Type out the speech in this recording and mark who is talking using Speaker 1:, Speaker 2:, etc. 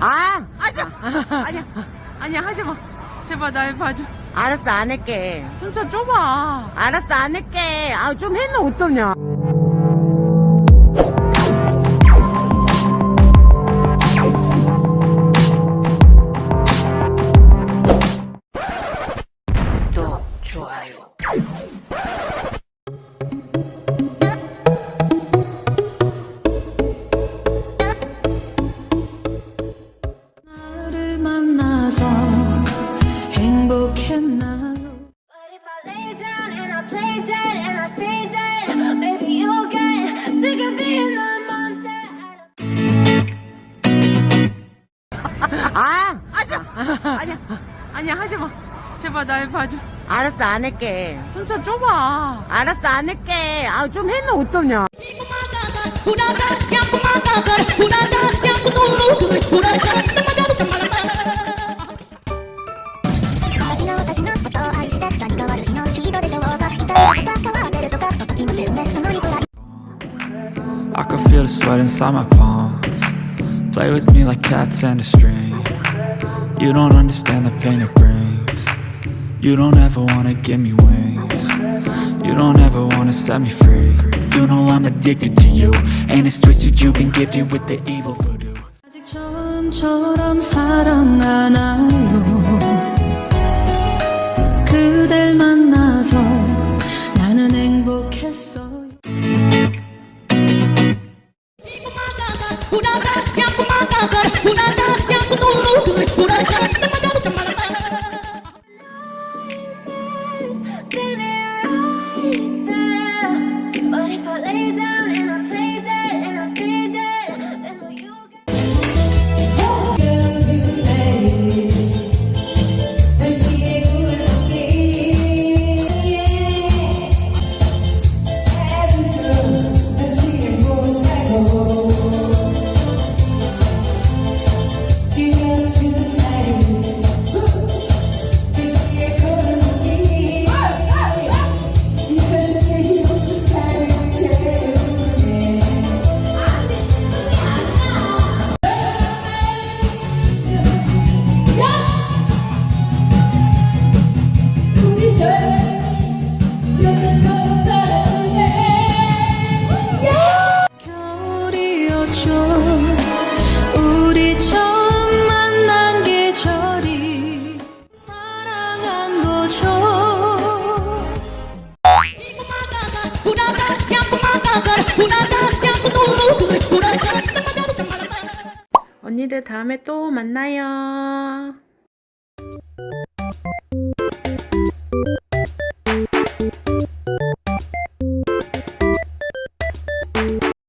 Speaker 1: 아,
Speaker 2: 마. 아니야. 아니야, 하지 마. 제발 날 봐줘.
Speaker 1: 알았어, 안 할게.
Speaker 2: 혼자 좁아.
Speaker 1: 알았어, 안 할게. 아, 좀 해면 어떠냐.
Speaker 3: 나서 행복했나요?
Speaker 4: But if I lay down and I play dead and I stay dead, maybe you'll get sick of being the monster.
Speaker 1: 아,
Speaker 2: 하지 마. 아니야. 아니야, 하지 마. 제발 날 봐줘.
Speaker 1: 알았어, 안 할게.
Speaker 2: 혼자 좁아.
Speaker 1: 알았어, 안 할게. 아, 좀 해면 어떠냐.
Speaker 5: I can feel the sweat inside my palms Play with me like cats and a string You don't understand the pain it brings You don't ever wanna give me wings You don't ever wanna set me free You know I'm addicted to you And it's twisted you've been gifted with the evil voodoo
Speaker 3: 아직 처음처럼 사랑하나요? 그댈 만 गुनागार क्या गुनागार गुनागार।
Speaker 2: 언니들 다음에 또 만나요.